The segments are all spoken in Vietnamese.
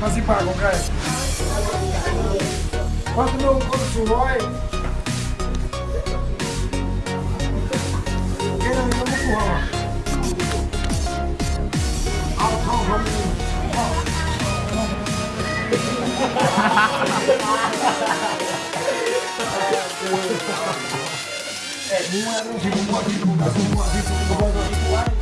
Mas e paga, cara? Quanto meu consumo, olha? Um é um tipo, um é um tipo, um é um tipo, um é um um um tipo,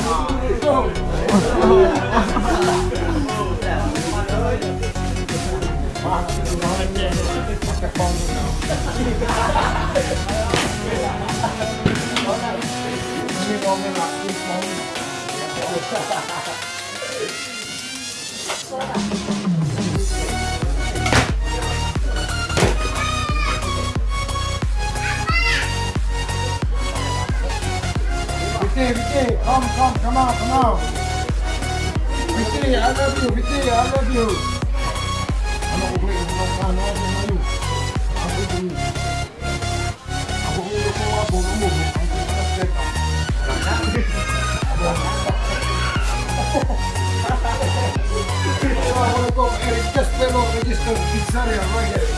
come, come, come on, come on. Vicky, I love you. Vicky, I love you. I'm not going to I'm not going to I'm going to you. I'm going to go up to the moon. I'm going to go Eric Castello, registered pizzeria right here.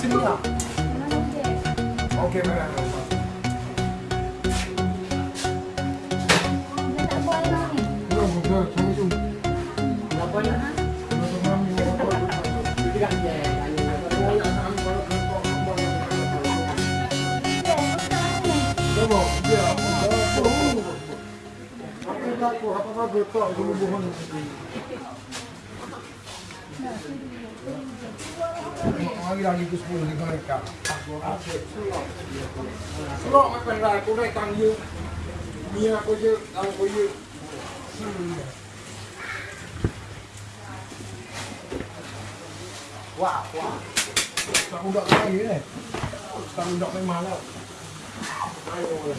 있습니다. 오케이, 그래. Aku apa kabar kau? Aku mohon. Lagi lagi ke sepuluh ni mereka. Selok makan dah, aku naik tangga. Ni aku je, aku je. Wah, wah. Tak udak lagi ni. Tak udak memang lah. Ayo.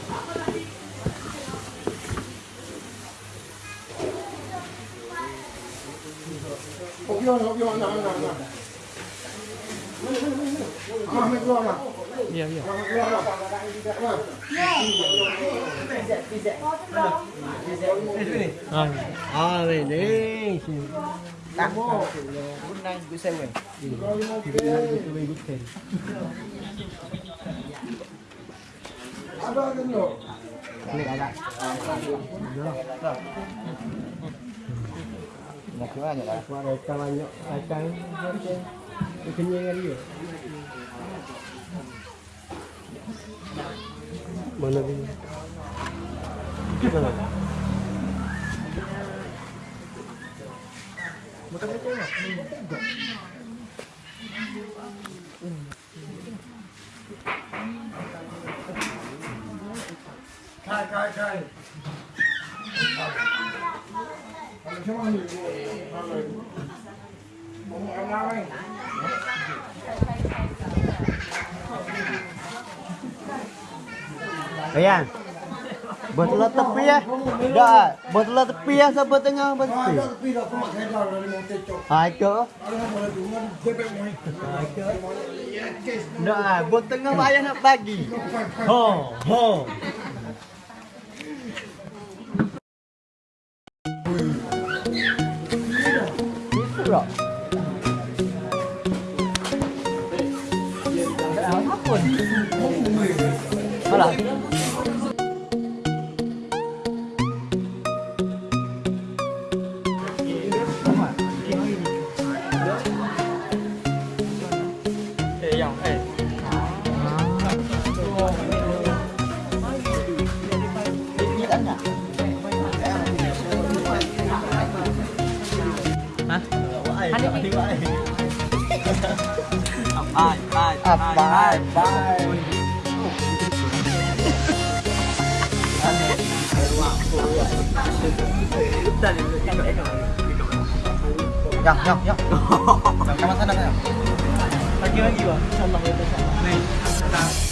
Kopi mana, kopi mana, mana, mana. Ah, ni keluar lah. Iya, iya. Ah, keluar lah. Ah. Ah, đây đấy. Tắt vô. Bún nay bữa xe mình. Ada kan lo? Ini ada. Nak kira aja lah. Qua đây cam anh nhọ, ai. Cái anh gì? Mana dia? Khai khai khai. Làm sao mà hiểu Ayan. Buat lo tepi ya. Dah, buat lo tepi ya sampai tengah buat tepi. Ha ah, itu. Ah, buat tengah ayah nak bagi. Ho, ho. Rồi tak? Apa hả? Alah. Eh, yang eh. Hả? Anh đi đi vậy. Bye bye. À bye bye. Ya, ya, ya. Sama sana saya. Lagi lagi bang. Insyaallah kita sama. Nih.